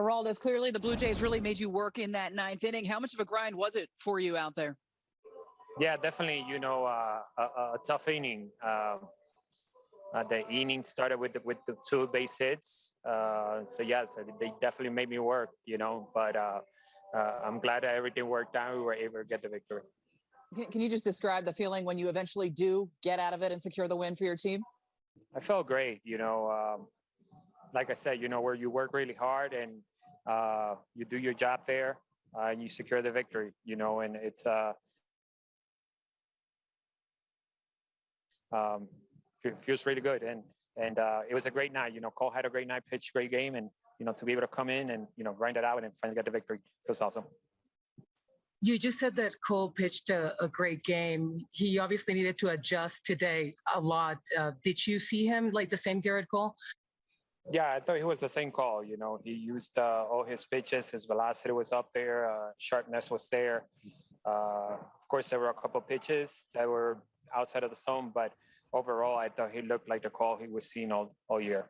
Geraldez, clearly the Blue Jays really made you work in that ninth inning. How much of a grind was it for you out there? Yeah, definitely. You know, uh, a, a tough inning. Uh, uh, the inning started with the, with the two base hits. Uh, so yeah, so they definitely made me work. You know, but uh, uh, I'm glad that everything worked out. We were able to get the victory. Can, can you just describe the feeling when you eventually do get out of it and secure the win for your team? I felt great. You know, um, like I said, you know, where you work really hard and uh, you do your job there uh, and you secure the victory. You know, and it's uh, um, feels really good. And and uh, it was a great night. You know, Cole had a great night, pitched great game, and you know, to be able to come in and you know grind it out and finally get the victory feels awesome. You just said that Cole pitched a, a great game. He obviously needed to adjust today a lot. Uh, did you see him like the same Gerrit Cole? Yeah, I thought he was the same call. You know, he used uh, all his pitches. His velocity was up there. Uh, sharpness was there. Uh, of course, there were a couple pitches that were outside of the zone, but overall, I thought he looked like the call he was seeing all, all year.